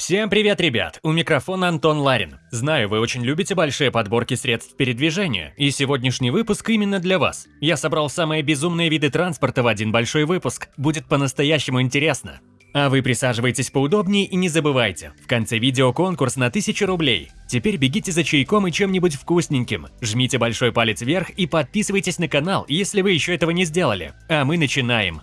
Всем привет, ребят! У микрофона Антон Ларин. Знаю, вы очень любите большие подборки средств передвижения, и сегодняшний выпуск именно для вас. Я собрал самые безумные виды транспорта в один большой выпуск. Будет по-настоящему интересно. А вы присаживайтесь поудобнее и не забывайте, в конце видео конкурс на 1000 рублей. Теперь бегите за чайком и чем-нибудь вкусненьким. Жмите большой палец вверх и подписывайтесь на канал, если вы еще этого не сделали. А мы начинаем.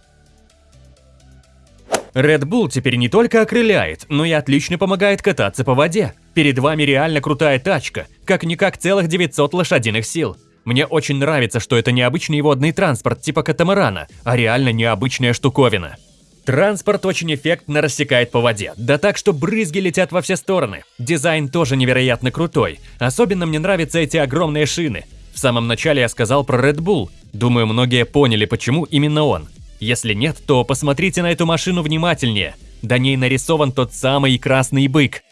Red Bull теперь не только окрыляет, но и отлично помогает кататься по воде. Перед вами реально крутая тачка, как-никак целых 900 лошадиных сил. Мне очень нравится, что это не обычный водный транспорт типа катамарана, а реально необычная штуковина. Транспорт очень эффектно рассекает по воде, да так, что брызги летят во все стороны. Дизайн тоже невероятно крутой, особенно мне нравятся эти огромные шины. В самом начале я сказал про Red Bull, думаю многие поняли, почему именно он. Если нет, то посмотрите на эту машину внимательнее. На ней нарисован тот самый красный бык.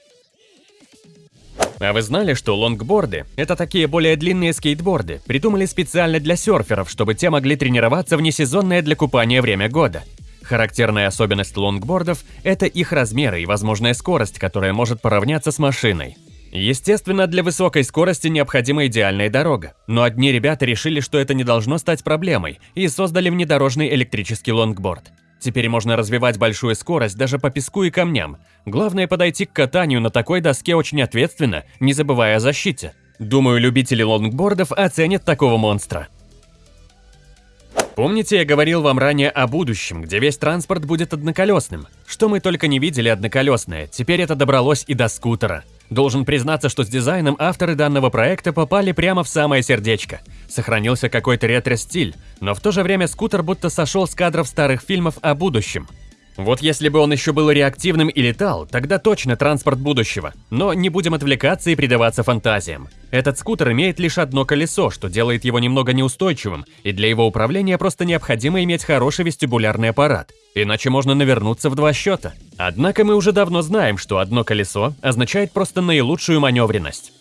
А вы знали, что лонгборды – это такие более длинные скейтборды, придумали специально для серферов, чтобы те могли тренироваться в несезонное для купания время года? Характерная особенность лонгбордов – это их размеры и возможная скорость, которая может поравняться с машиной. Естественно, для высокой скорости необходима идеальная дорога, но одни ребята решили, что это не должно стать проблемой, и создали внедорожный электрический лонгборд. Теперь можно развивать большую скорость даже по песку и камням. Главное подойти к катанию на такой доске очень ответственно, не забывая о защите. Думаю, любители лонгбордов оценят такого монстра. Помните, я говорил вам ранее о будущем, где весь транспорт будет одноколесным? Что мы только не видели одноколесное, теперь это добралось и до скутера. Должен признаться, что с дизайном авторы данного проекта попали прямо в самое сердечко. Сохранился какой-то ретро-стиль, но в то же время скутер будто сошел с кадров старых фильмов о будущем. Вот если бы он еще был реактивным и летал, тогда точно транспорт будущего. Но не будем отвлекаться и предаваться фантазиям. Этот скутер имеет лишь одно колесо, что делает его немного неустойчивым, и для его управления просто необходимо иметь хороший вестибулярный аппарат. Иначе можно навернуться в два счета. Однако мы уже давно знаем, что одно колесо означает просто наилучшую маневренность.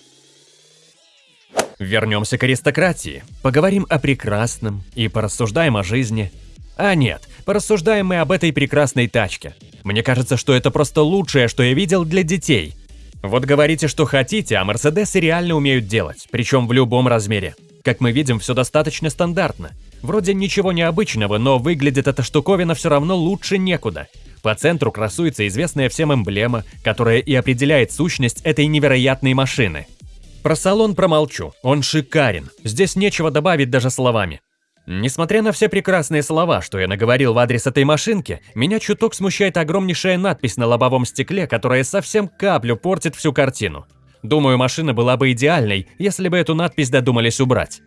Вернемся к аристократии, поговорим о прекрасном и порассуждаем о жизни. А нет, порассуждаем мы об этой прекрасной тачке. Мне кажется, что это просто лучшее, что я видел для детей. Вот говорите, что хотите, а Мерседесы реально умеют делать, причем в любом размере. Как мы видим, все достаточно стандартно. Вроде ничего необычного, но выглядит эта штуковина все равно лучше некуда. По центру красуется известная всем эмблема, которая и определяет сущность этой невероятной машины. Про салон промолчу, он шикарен, здесь нечего добавить даже словами. Несмотря на все прекрасные слова, что я наговорил в адрес этой машинки, меня чуток смущает огромнейшая надпись на лобовом стекле, которая совсем каплю портит всю картину. Думаю, машина была бы идеальной, если бы эту надпись додумались убрать.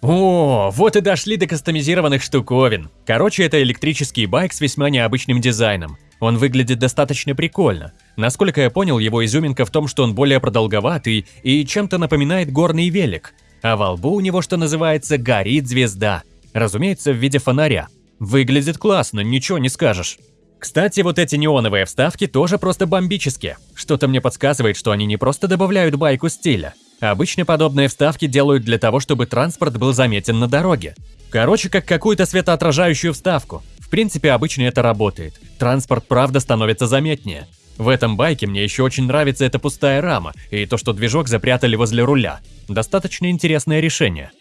О, вот и дошли до кастомизированных штуковин. Короче, это электрический байк с весьма необычным дизайном. Он выглядит достаточно прикольно. Насколько я понял, его изюминка в том, что он более продолговатый и чем-то напоминает горный велик. А во лбу у него, что называется, горит звезда. Разумеется, в виде фонаря. Выглядит классно, ничего не скажешь. Кстати, вот эти неоновые вставки тоже просто бомбические. Что-то мне подсказывает, что они не просто добавляют байку стиля. Обычно подобные вставки делают для того, чтобы транспорт был заметен на дороге. Короче, как какую-то светоотражающую вставку. В принципе, обычно это работает. Транспорт правда становится заметнее. В этом байке мне еще очень нравится эта пустая рама и то, что движок запрятали возле руля. Достаточно интересное решение.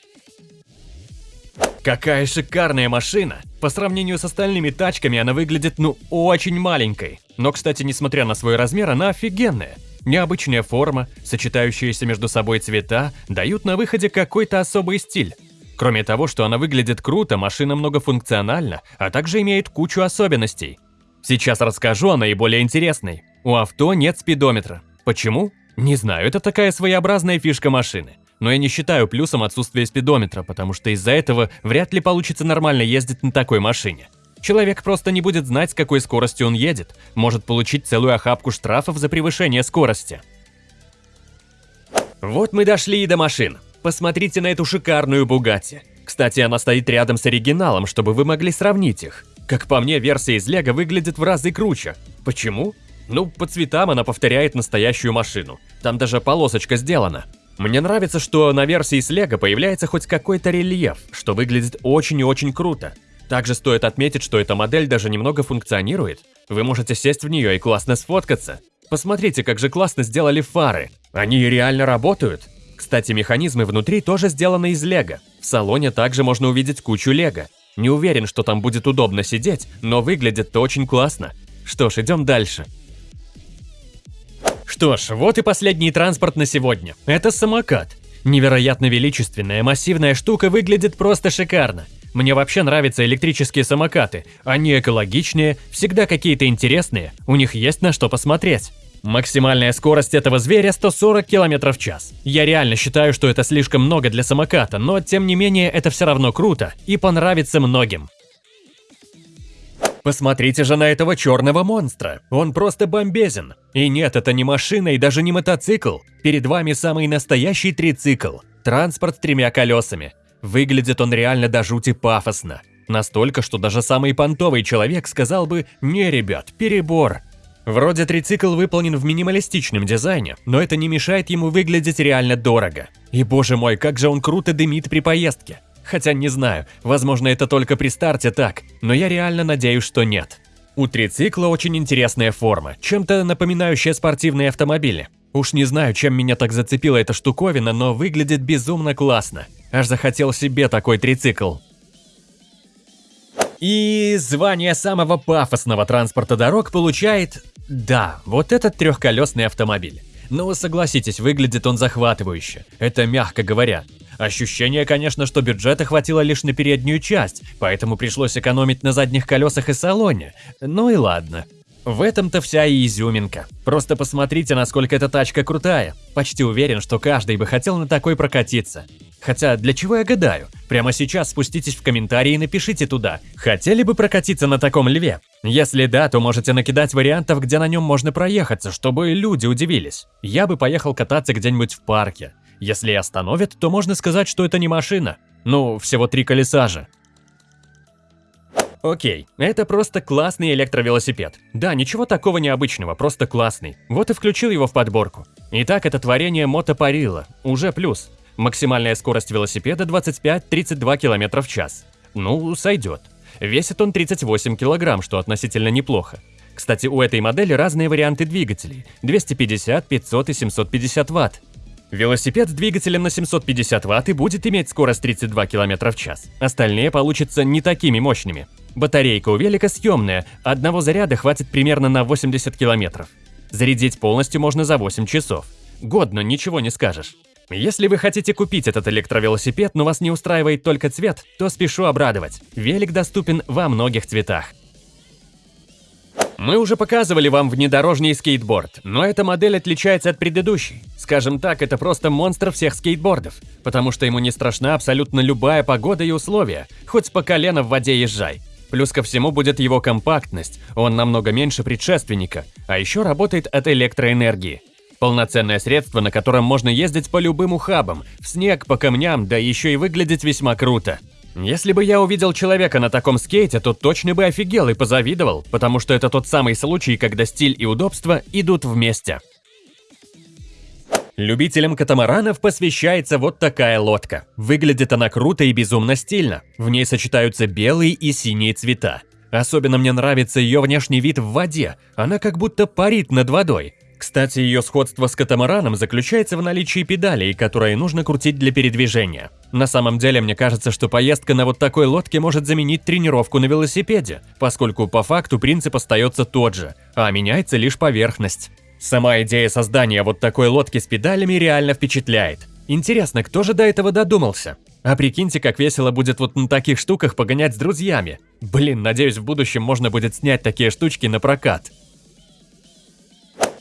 Какая шикарная машина! По сравнению с остальными тачками она выглядит ну очень маленькой. Но, кстати, несмотря на свой размер, она офигенная. Необычная форма, сочетающиеся между собой цвета, дают на выходе какой-то особый стиль. Кроме того, что она выглядит круто, машина многофункциональна, а также имеет кучу особенностей. Сейчас расскажу о наиболее интересной. У авто нет спидометра. Почему? Не знаю, это такая своеобразная фишка машины. Но я не считаю плюсом отсутствие спидометра, потому что из-за этого вряд ли получится нормально ездить на такой машине. Человек просто не будет знать, с какой скоростью он едет, может получить целую охапку штрафов за превышение скорости. Вот мы дошли и до машин. Посмотрите на эту шикарную Бугатти. Кстати, она стоит рядом с оригиналом, чтобы вы могли сравнить их. Как по мне, версия из Лего выглядит в разы круче. Почему? Ну, по цветам она повторяет настоящую машину. Там даже полосочка сделана. Мне нравится, что на версии с Лего появляется хоть какой-то рельеф, что выглядит очень и очень круто. Также стоит отметить, что эта модель даже немного функционирует. Вы можете сесть в нее и классно сфоткаться. Посмотрите, как же классно сделали фары. Они реально работают. Кстати, механизмы внутри тоже сделаны из лего. В салоне также можно увидеть кучу лего. Не уверен, что там будет удобно сидеть, но выглядит-то очень классно. Что ж, идем дальше. Что ж, вот и последний транспорт на сегодня. Это самокат. Невероятно величественная, массивная штука выглядит просто шикарно. Мне вообще нравятся электрические самокаты. Они экологичнее, всегда какие-то интересные, у них есть на что посмотреть. Максимальная скорость этого зверя 140 км в час. Я реально считаю, что это слишком много для самоката, но тем не менее это все равно круто и понравится многим. Посмотрите же на этого черного монстра. Он просто бомбезен. И нет, это не машина и даже не мотоцикл. Перед вами самый настоящий трицикл. Транспорт с тремя колесами. Выглядит он реально до жути пафосно. Настолько, что даже самый понтовый человек сказал бы «Не, ребят, перебор». Вроде трицикл выполнен в минималистичном дизайне, но это не мешает ему выглядеть реально дорого. И боже мой, как же он круто дымит при поездке. Хотя не знаю, возможно это только при старте так, но я реально надеюсь, что нет. У трицикла очень интересная форма, чем-то напоминающая спортивные автомобили. Уж не знаю, чем меня так зацепила эта штуковина, но выглядит безумно классно. Аж захотел себе такой трицикл. И звание самого пафосного транспорта дорог получает... Да, вот этот трехколесный автомобиль. Но согласитесь, выглядит он захватывающе. Это мягко говоря. Ощущение, конечно, что бюджета хватило лишь на переднюю часть, поэтому пришлось экономить на задних колесах и салоне. Ну и ладно. В этом-то вся и изюминка. Просто посмотрите, насколько эта тачка крутая. Почти уверен, что каждый бы хотел на такой прокатиться. Хотя, для чего я гадаю? Прямо сейчас спуститесь в комментарии и напишите туда, хотели бы прокатиться на таком льве? Если да, то можете накидать вариантов, где на нем можно проехаться, чтобы люди удивились. Я бы поехал кататься где-нибудь в парке. Если остановят, то можно сказать, что это не машина. Ну, всего три колеса же. Окей, это просто классный электровелосипед. Да, ничего такого необычного, просто классный. Вот и включил его в подборку. Итак, это творение мотопарила, уже плюс. Максимальная скорость велосипеда 25-32 км в час. Ну, сойдет. Весит он 38 кг, что относительно неплохо. Кстати, у этой модели разные варианты двигателей – 250, 500 и 750 Вт. Велосипед с двигателем на 750 Вт и будет иметь скорость 32 км в час. Остальные получатся не такими мощными. Батарейка у велика съемная, одного заряда хватит примерно на 80 км. Зарядить полностью можно за 8 часов. Годно, ничего не скажешь. Если вы хотите купить этот электровелосипед, но вас не устраивает только цвет, то спешу обрадовать. Велик доступен во многих цветах. Мы уже показывали вам внедорожный скейтборд, но эта модель отличается от предыдущей. Скажем так, это просто монстр всех скейтбордов, потому что ему не страшна абсолютно любая погода и условия, хоть по колено в воде езжай. Плюс ко всему будет его компактность, он намного меньше предшественника, а еще работает от электроэнергии. Полноценное средство, на котором можно ездить по любым ухабам, в снег, по камням, да еще и выглядеть весьма круто. Если бы я увидел человека на таком скейте, то точно бы офигел и позавидовал, потому что это тот самый случай, когда стиль и удобство идут вместе. Любителям катамаранов посвящается вот такая лодка. Выглядит она круто и безумно стильно. В ней сочетаются белые и синие цвета. Особенно мне нравится ее внешний вид в воде. Она как будто парит над водой. Кстати, ее сходство с катамараном заключается в наличии педалей, которые нужно крутить для передвижения. На самом деле, мне кажется, что поездка на вот такой лодке может заменить тренировку на велосипеде, поскольку по факту принцип остается тот же, а меняется лишь поверхность. Сама идея создания вот такой лодки с педалями реально впечатляет. Интересно, кто же до этого додумался? А прикиньте, как весело будет вот на таких штуках погонять с друзьями. Блин, надеюсь, в будущем можно будет снять такие штучки на прокат.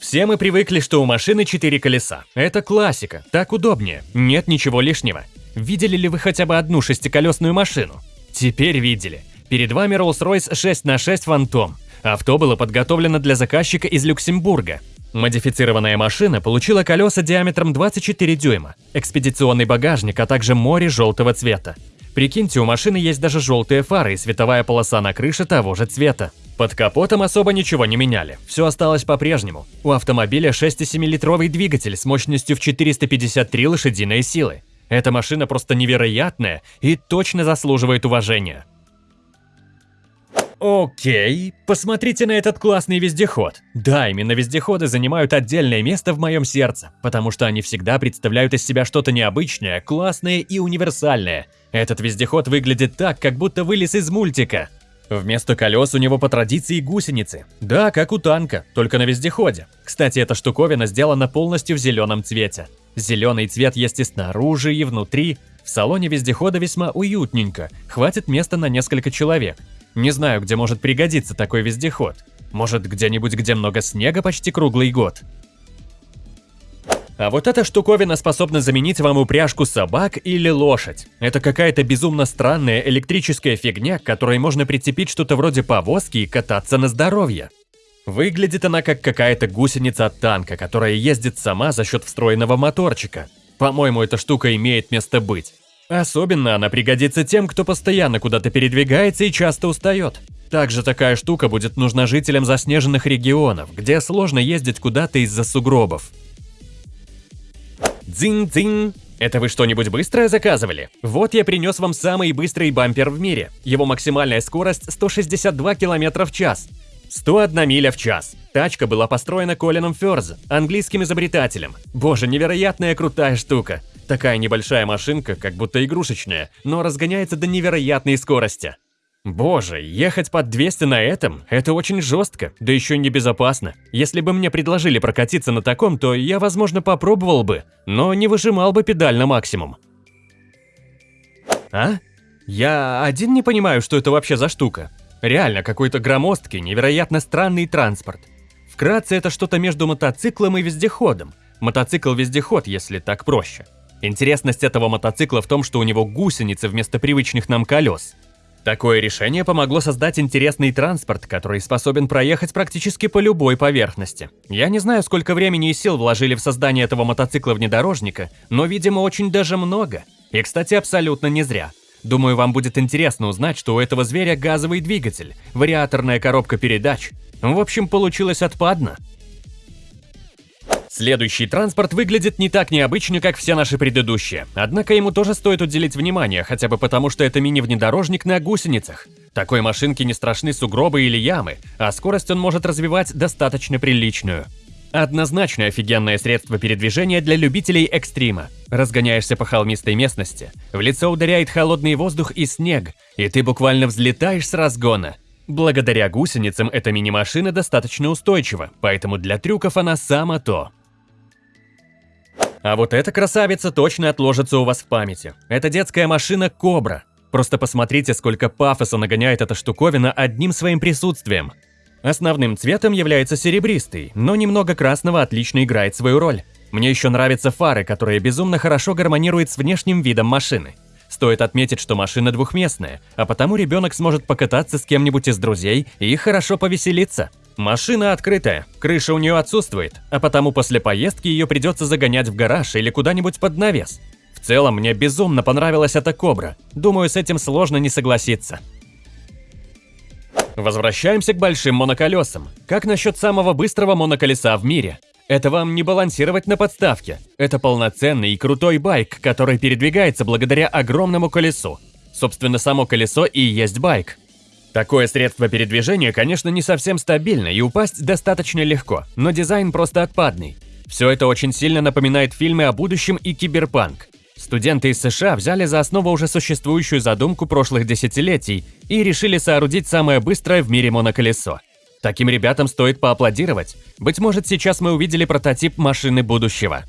Все мы привыкли, что у машины четыре колеса. Это классика, так удобнее, нет ничего лишнего. Видели ли вы хотя бы одну шестиколесную машину? Теперь видели. Перед вами Rolls-Royce 6 на 6 Phantom. Авто было подготовлено для заказчика из Люксембурга. Модифицированная машина получила колеса диаметром 24 дюйма, экспедиционный багажник, а также море желтого цвета. Прикиньте, у машины есть даже желтые фары и световая полоса на крыше того же цвета. Под капотом особо ничего не меняли, все осталось по-прежнему. У автомобиля 6,7-литровый двигатель с мощностью в 453 лошадиные силы. Эта машина просто невероятная и точно заслуживает уважения. Окей, посмотрите на этот классный вездеход. Да, именно вездеходы занимают отдельное место в моем сердце, потому что они всегда представляют из себя что-то необычное, классное и универсальное. Этот вездеход выглядит так, как будто вылез из мультика. Вместо колес у него по традиции гусеницы. Да, как у танка, только на вездеходе. Кстати, эта штуковина сделана полностью в зеленом цвете. Зеленый цвет есть и снаружи, и внутри. В салоне вездехода весьма уютненько, хватит места на несколько человек. Не знаю, где может пригодиться такой вездеход. Может, где-нибудь, где много снега почти круглый год. А вот эта штуковина способна заменить вам упряжку собак или лошадь. Это какая-то безумно странная электрическая фигня, к которой можно прицепить что-то вроде повозки и кататься на здоровье. Выглядит она как какая-то гусеница от танка, которая ездит сама за счет встроенного моторчика. По-моему, эта штука имеет место быть. Особенно она пригодится тем, кто постоянно куда-то передвигается и часто устает. Также такая штука будет нужна жителям заснеженных регионов, где сложно ездить куда-то из-за сугробов. Дзинь-дзинь! Это вы что-нибудь быстрое заказывали? Вот я принес вам самый быстрый бампер в мире. Его максимальная скорость 162 км в час. 101 миля в час. Тачка была построена Колином Ферз, английским изобретателем. Боже, невероятная крутая штука. Такая небольшая машинка, как будто игрушечная, но разгоняется до невероятной скорости. Боже, ехать под 200 на этом – это очень жестко, да еще и небезопасно. Если бы мне предложили прокатиться на таком, то я, возможно, попробовал бы, но не выжимал бы педаль на максимум. А? Я один не понимаю, что это вообще за штука. Реально, какой-то громоздкий, невероятно странный транспорт. Вкратце, это что-то между мотоциклом и вездеходом. Мотоцикл-вездеход, если так проще. Интересность этого мотоцикла в том, что у него гусеницы вместо привычных нам колес. Такое решение помогло создать интересный транспорт, который способен проехать практически по любой поверхности. Я не знаю, сколько времени и сил вложили в создание этого мотоцикла-внедорожника, но, видимо, очень даже много. И, кстати, абсолютно не зря. Думаю, вам будет интересно узнать, что у этого зверя газовый двигатель, вариаторная коробка передач. В общем, получилось отпадно. Следующий транспорт выглядит не так необычно, как все наши предыдущие. Однако ему тоже стоит уделить внимание, хотя бы потому, что это мини-внедорожник на гусеницах. Такой машинке не страшны сугробы или ямы, а скорость он может развивать достаточно приличную. Однозначно офигенное средство передвижения для любителей экстрима. Разгоняешься по холмистой местности, в лицо ударяет холодный воздух и снег, и ты буквально взлетаешь с разгона. Благодаря гусеницам эта мини-машина достаточно устойчива, поэтому для трюков она само то. А вот эта красавица точно отложится у вас в памяти. Это детская машина Кобра. Просто посмотрите, сколько пафоса нагоняет эта штуковина одним своим присутствием. Основным цветом является серебристый, но немного красного отлично играет свою роль. Мне еще нравятся фары, которые безумно хорошо гармонируют с внешним видом машины. Стоит отметить, что машина двухместная, а потому ребенок сможет покататься с кем-нибудь из друзей и хорошо повеселиться. Машина открытая, крыша у нее отсутствует, а потому после поездки ее придется загонять в гараж или куда-нибудь под навес. В целом, мне безумно понравилась эта Кобра. Думаю, с этим сложно не согласиться. Возвращаемся к большим моноколесам. Как насчет самого быстрого моноколеса в мире? Это вам не балансировать на подставке. Это полноценный и крутой байк, который передвигается благодаря огромному колесу. Собственно, само колесо и есть байк. Такое средство передвижения, конечно, не совсем стабильно и упасть достаточно легко, но дизайн просто отпадный. Все это очень сильно напоминает фильмы о будущем и киберпанк. Студенты из США взяли за основу уже существующую задумку прошлых десятилетий и решили соорудить самое быстрое в мире моноколесо. Таким ребятам стоит поаплодировать. Быть может, сейчас мы увидели прототип машины будущего.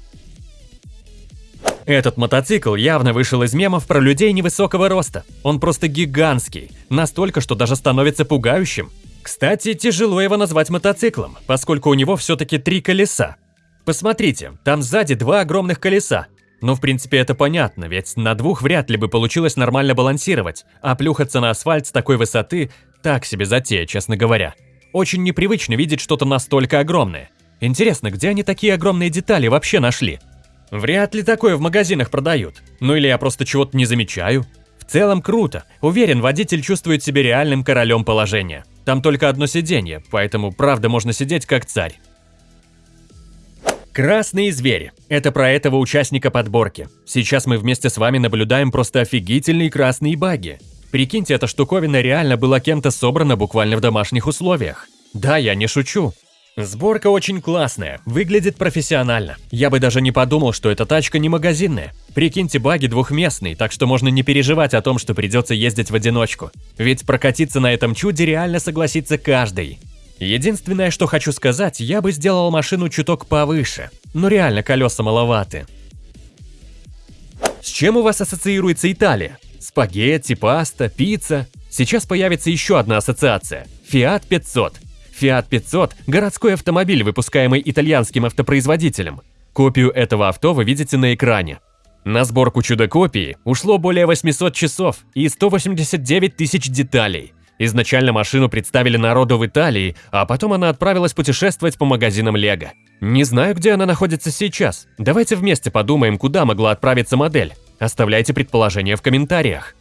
Этот мотоцикл явно вышел из мемов про людей невысокого роста. Он просто гигантский, настолько, что даже становится пугающим. Кстати, тяжело его назвать мотоциклом, поскольку у него все-таки три колеса. Посмотрите, там сзади два огромных колеса. Но в принципе это понятно, ведь на двух вряд ли бы получилось нормально балансировать, а плюхаться на асфальт с такой высоты – так себе затея, честно говоря. Очень непривычно видеть что-то настолько огромное. Интересно, где они такие огромные детали вообще нашли? Вряд ли такое в магазинах продают. Ну или я просто чего-то не замечаю. В целом круто. Уверен, водитель чувствует себя реальным королем положения. Там только одно сиденье, поэтому правда можно сидеть как царь. Красные звери. Это про этого участника подборки. Сейчас мы вместе с вами наблюдаем просто офигительные красные баги. Прикиньте, эта штуковина реально была кем-то собрана буквально в домашних условиях. Да, я не шучу. Сборка очень классная, выглядит профессионально. Я бы даже не подумал, что эта тачка не магазинная. Прикиньте, баги двухместный, так что можно не переживать о том, что придется ездить в одиночку. Ведь прокатиться на этом чуде реально согласится каждый. Единственное, что хочу сказать, я бы сделал машину чуток повыше. Но реально колеса маловаты. С чем у вас ассоциируется Италия? Спагетти, паста, пицца? Сейчас появится еще одна ассоциация – Fiat 500. Fiat 500 – городской автомобиль, выпускаемый итальянским автопроизводителем. Копию этого авто вы видите на экране. На сборку чудо-копии ушло более 800 часов и 189 тысяч деталей. Изначально машину представили народу в Италии, а потом она отправилась путешествовать по магазинам Лего. Не знаю, где она находится сейчас. Давайте вместе подумаем, куда могла отправиться модель. Оставляйте предположения в комментариях.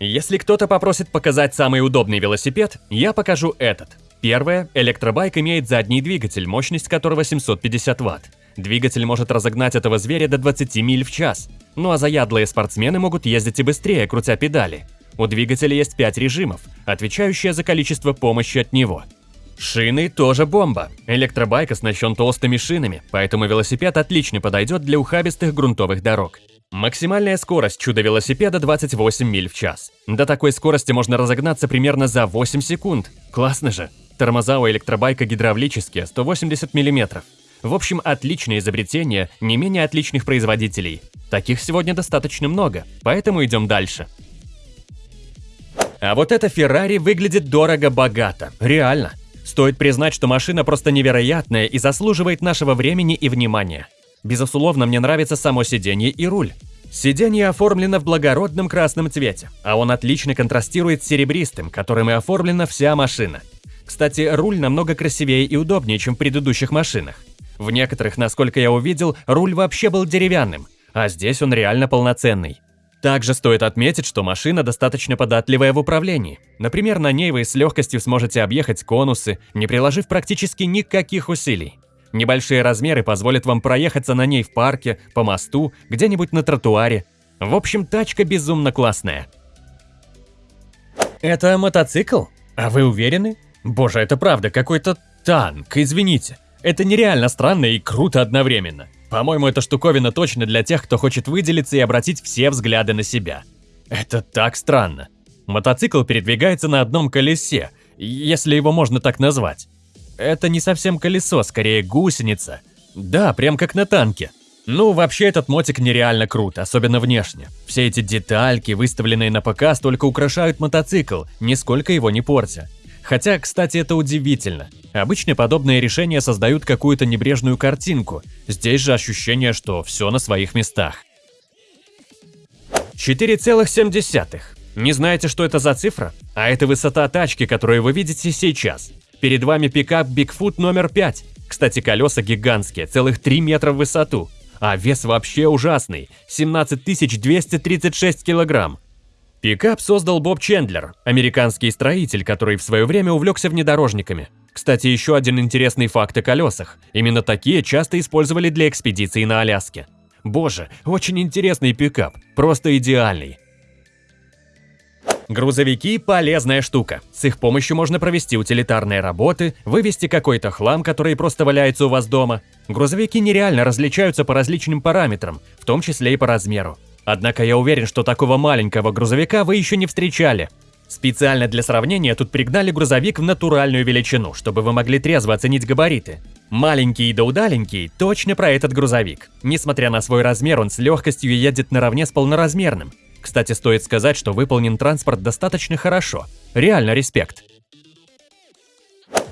Если кто-то попросит показать самый удобный велосипед, я покажу этот. Первое, электробайк имеет задний двигатель, мощность которого 750 Вт. Двигатель может разогнать этого зверя до 20 миль в час. Ну а заядлые спортсмены могут ездить и быстрее, крутя педали. У двигателя есть 5 режимов, отвечающие за количество помощи от него. Шины тоже бомба. Электробайк оснащен толстыми шинами, поэтому велосипед отлично подойдет для ухабистых грунтовых дорог. Максимальная скорость чудо-велосипеда 28 миль в час. До такой скорости можно разогнаться примерно за 8 секунд. Классно же. Тормоза у электробайка гидравлические, 180 мм. В общем, отличное изобретение не менее отличных производителей. Таких сегодня достаточно много, поэтому идем дальше. А вот эта Феррари выглядит дорого-богато, реально. Стоит признать, что машина просто невероятная и заслуживает нашего времени и внимания. Безусловно, мне нравится само сиденье и руль. Сиденье оформлено в благородном красном цвете, а он отлично контрастирует с серебристым, которым и оформлена вся машина. Кстати, руль намного красивее и удобнее, чем в предыдущих машинах. В некоторых, насколько я увидел, руль вообще был деревянным, а здесь он реально полноценный. Также стоит отметить, что машина достаточно податливая в управлении. Например, на ней вы с легкостью сможете объехать конусы, не приложив практически никаких усилий. Небольшие размеры позволят вам проехаться на ней в парке, по мосту, где-нибудь на тротуаре. В общем, тачка безумно классная. Это мотоцикл? А вы уверены? Боже, это правда какой-то танк, извините. Это нереально странно и круто одновременно. По-моему, эта штуковина точно для тех, кто хочет выделиться и обратить все взгляды на себя. Это так странно. Мотоцикл передвигается на одном колесе, если его можно так назвать. Это не совсем колесо, скорее гусеница. Да, прям как на танке. Ну, вообще этот мотик нереально крут, особенно внешне. Все эти детальки, выставленные на показ, только украшают мотоцикл, нисколько его не портя. Хотя, кстати, это удивительно. Обычно подобные решения создают какую-то небрежную картинку. Здесь же ощущение, что все на своих местах. 4,7. Не знаете, что это за цифра? А это высота тачки, которую вы видите сейчас. Перед вами пикап Bigfoot номер 5. Кстати, колеса гигантские, целых 3 метра в высоту. А вес вообще ужасный – 17 236 килограмм. Пикап создал Боб Чендлер, американский строитель, который в свое время увлекся внедорожниками. Кстати, еще один интересный факт о колесах. Именно такие часто использовали для экспедиций на Аляске. Боже, очень интересный пикап, просто идеальный. Грузовики – полезная штука. С их помощью можно провести утилитарные работы, вывести какой-то хлам, который просто валяется у вас дома. Грузовики нереально различаются по различным параметрам, в том числе и по размеру. Однако я уверен, что такого маленького грузовика вы еще не встречали. Специально для сравнения тут пригнали грузовик в натуральную величину, чтобы вы могли трезво оценить габариты. Маленький да удаленький – точно про этот грузовик. Несмотря на свой размер, он с легкостью едет наравне с полноразмерным. Кстати, стоит сказать, что выполнен транспорт достаточно хорошо. Реально респект.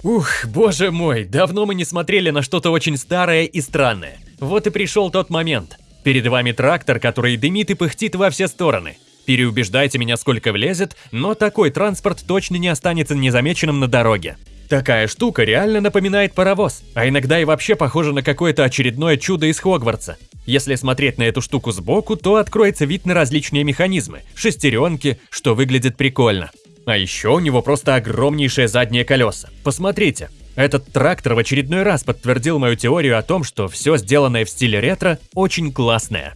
Ух, боже мой, давно мы не смотрели на что-то очень старое и странное. Вот и пришел тот момент. Перед вами трактор, который дымит и пыхтит во все стороны. Переубеждайте меня сколько влезет, но такой транспорт точно не останется незамеченным на дороге. Такая штука реально напоминает паровоз, а иногда и вообще похожа на какое-то очередное чудо из Хогвартса. Если смотреть на эту штуку сбоку, то откроется вид на различные механизмы, шестеренки, что выглядит прикольно. А еще у него просто огромнейшие задние колеса. Посмотрите, этот трактор в очередной раз подтвердил мою теорию о том, что все сделанное в стиле ретро очень классное.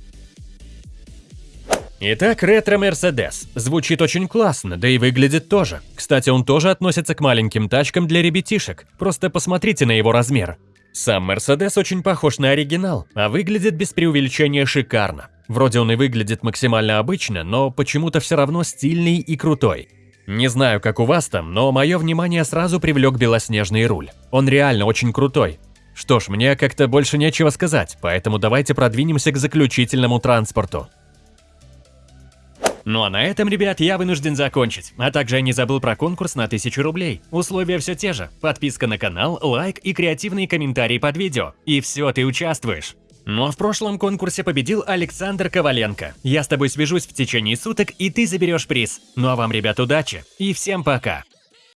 Итак, ретро-мерседес. Звучит очень классно, да и выглядит тоже. Кстати, он тоже относится к маленьким тачкам для ребятишек. Просто посмотрите на его размер. Сам Мерседес очень похож на оригинал, а выглядит без преувеличения шикарно. Вроде он и выглядит максимально обычно, но почему-то все равно стильный и крутой. Не знаю, как у вас там, но мое внимание сразу привлек белоснежный руль. Он реально очень крутой. Что ж, мне как-то больше нечего сказать, поэтому давайте продвинемся к заключительному транспорту. Ну а на этом, ребят, я вынужден закончить. А также я не забыл про конкурс на 1000 рублей. Условия все те же. Подписка на канал, лайк и креативные комментарии под видео. И все, ты участвуешь. Но в прошлом конкурсе победил Александр Коваленко. Я с тобой свяжусь в течение суток, и ты заберешь приз. Ну а вам, ребят, удачи и всем пока.